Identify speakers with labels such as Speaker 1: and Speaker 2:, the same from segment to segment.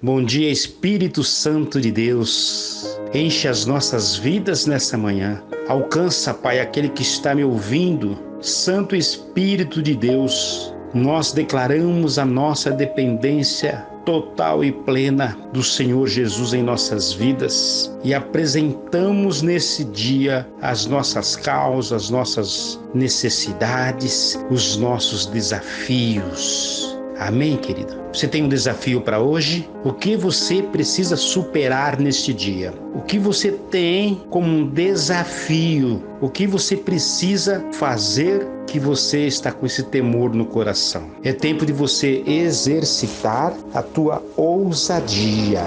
Speaker 1: Bom dia, Espírito Santo de Deus. Enche as nossas vidas nessa manhã. Alcança, Pai, aquele que está me ouvindo. Santo Espírito de Deus, nós declaramos a nossa dependência total e plena do Senhor Jesus em nossas vidas e apresentamos nesse dia as nossas causas, as nossas necessidades, os nossos desafios. Amém, querido? Você tem um desafio para hoje? O que você precisa superar neste dia? O que você tem como um desafio? O que você precisa fazer que você está com esse temor no coração? É tempo de você exercitar a tua ousadia.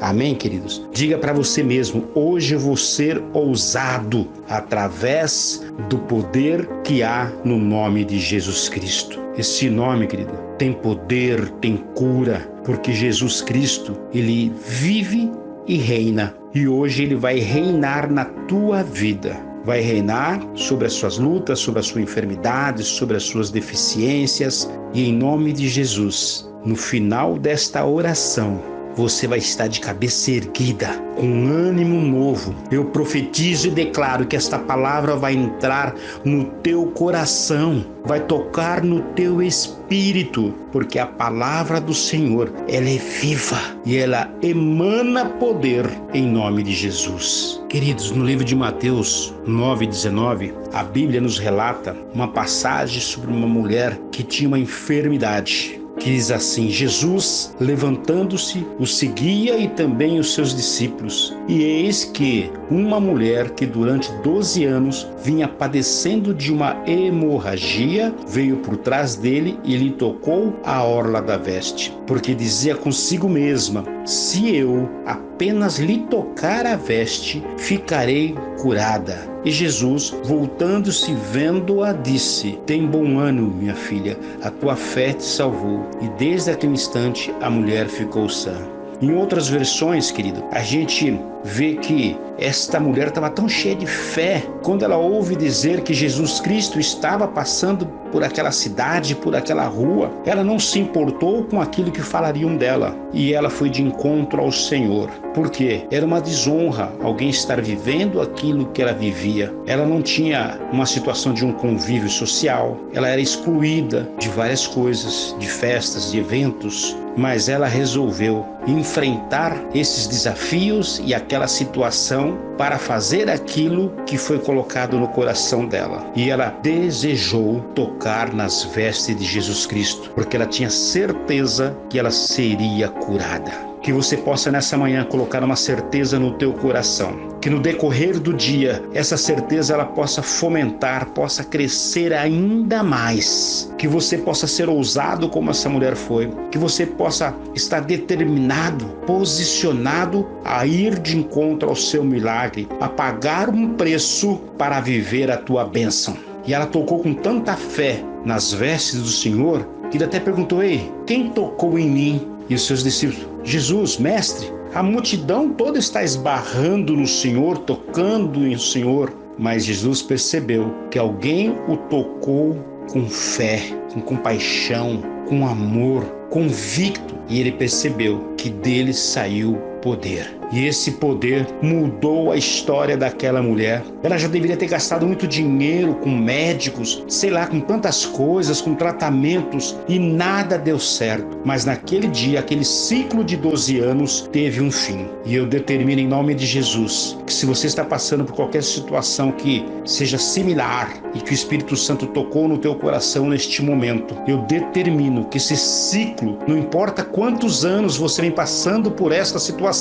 Speaker 1: Amém, queridos? Diga para você mesmo: hoje eu vou ser ousado através do poder que há no nome de Jesus Cristo. Esse nome, querido, tem poder, tem cura, porque Jesus Cristo, ele vive e reina. E hoje ele vai reinar na tua vida. Vai reinar sobre as suas lutas, sobre a sua enfermidade, sobre as suas deficiências. E em nome de Jesus, no final desta oração, você vai estar de cabeça erguida, com ânimo novo. Eu profetizo e declaro que esta palavra vai entrar no teu coração, vai tocar no teu espírito, porque a palavra do Senhor, ela é viva e ela emana poder em nome de Jesus. Queridos, no livro de Mateus 9:19, a Bíblia nos relata uma passagem sobre uma mulher que tinha uma enfermidade que diz assim: Jesus, levantando-se, o seguia e também os seus discípulos. E eis que uma mulher que durante 12 anos vinha padecendo de uma hemorragia veio por trás dele e lhe tocou a orla da veste, porque dizia consigo mesma: Se eu apenas lhe tocar a veste, ficarei curada. E Jesus, voltando-se vendo-a, disse: Tem bom ânimo, minha filha, a tua fé te salvou. E desde aquele instante a mulher ficou sã. Em outras versões, querido, a gente vê que esta mulher estava tão cheia de fé quando ela ouve dizer que Jesus Cristo estava passando por aquela cidade, por aquela rua. Ela não se importou com aquilo que falariam dela e ela foi de encontro ao Senhor. Por quê? Era uma desonra alguém estar vivendo aquilo que ela vivia. Ela não tinha uma situação de um convívio social, ela era excluída de várias coisas, de festas, de eventos, mas ela resolveu enfrentar esses desafios e aquela situação para fazer aquilo que foi colocado no coração dela. E ela desejou tocar nas vestes de Jesus Cristo, porque ela tinha certeza que ela seria curada que você possa nessa manhã colocar uma certeza no teu coração, que no decorrer do dia essa certeza ela possa fomentar, possa crescer ainda mais, que você possa ser ousado como essa mulher foi, que você possa estar determinado, posicionado a ir de encontro ao seu milagre, a pagar um preço para viver a tua bênção. E ela tocou com tanta fé nas vestes do Senhor que ele até perguntou: Ei, quem tocou em mim? E os seus discípulos: Jesus, mestre, a multidão toda está esbarrando no Senhor, tocando em Senhor. Mas Jesus percebeu que alguém o tocou com fé, com compaixão, com amor, convicto, e ele percebeu que dele saiu poder. E esse poder mudou a história daquela mulher. Ela já deveria ter gastado muito dinheiro com médicos, sei lá, com tantas coisas, com tratamentos e nada deu certo. Mas naquele dia, aquele ciclo de 12 anos teve um fim. E eu determino em nome de Jesus que se você está passando por qualquer situação que seja similar e que o Espírito Santo tocou no teu coração neste momento, eu determino que esse ciclo, não importa quantos anos você vem passando por esta situação,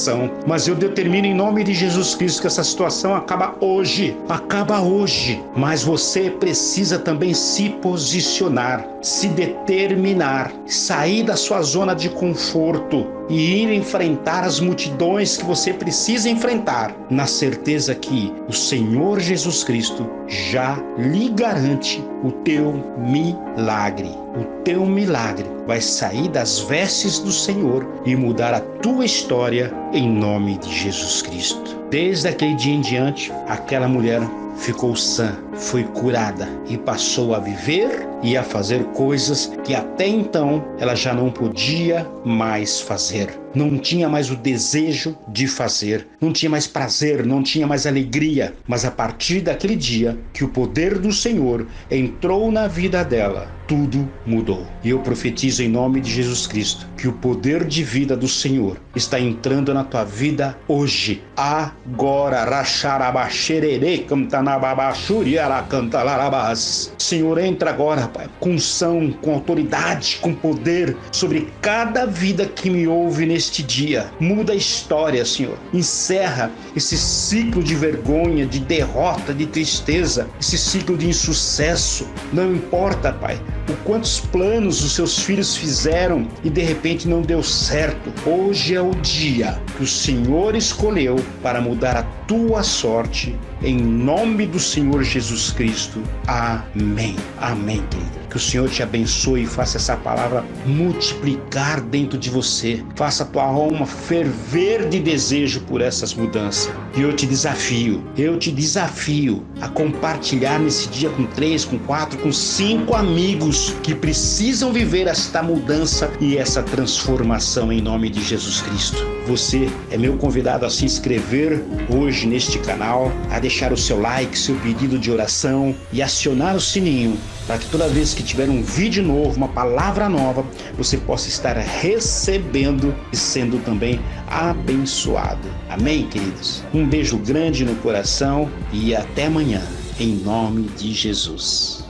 Speaker 1: mas mas eu determino em nome de Jesus Cristo que essa situação acaba hoje, acaba hoje. Mas você precisa também se posicionar, se determinar, sair da sua zona de conforto e ir enfrentar as multidões que você precisa enfrentar, na certeza que o Senhor Jesus Cristo já lhe garante o teu milagre. O teu milagre vai sair das vestes do Senhor e mudar a tua história em nome de Jesus Cristo. Desde aquele dia em diante, aquela mulher ficou sã, foi curada e passou a viver e a fazer coisas que até então ela já não podia mais fazer não tinha mais o desejo de fazer, não tinha mais prazer, não tinha mais alegria. Mas a partir daquele dia que o poder do Senhor entrou na vida dela, tudo mudou. E eu profetizo em nome de Jesus Cristo que o poder de vida do Senhor está entrando na tua vida hoje, agora. Senhor, entra agora, Com unção, com autoridade, com poder sobre cada vida que me ouve neste dia. Muda a história, Senhor. Encerra esse ciclo de vergonha, de derrota, de tristeza, esse ciclo de insucesso. Não importa, Pai o quantos planos os seus filhos fizeram e de repente não deu certo. Hoje é o dia que o Senhor escolheu para mudar a tua sorte, em nome do Senhor Jesus Cristo. Amém. Amém, querido. Que o Senhor te abençoe e faça essa palavra multiplicar dentro de você. Faça a tua alma ferver de desejo por essas mudanças. E eu te desafio, eu te desafio a compartilhar nesse dia com três, com quatro, com cinco amigos que precisam viver esta mudança e essa transformação em nome de Jesus Cristo. É meu convidado a se inscrever hoje neste canal, a deixar o seu like, seu pedido de oração e acionar o sininho para que toda vez que tiver um vídeo novo, uma palavra nova, você possa estar recebendo e sendo também abençoado. Amém, queridos? Um beijo grande no coração e até amanhã, em nome de Jesus.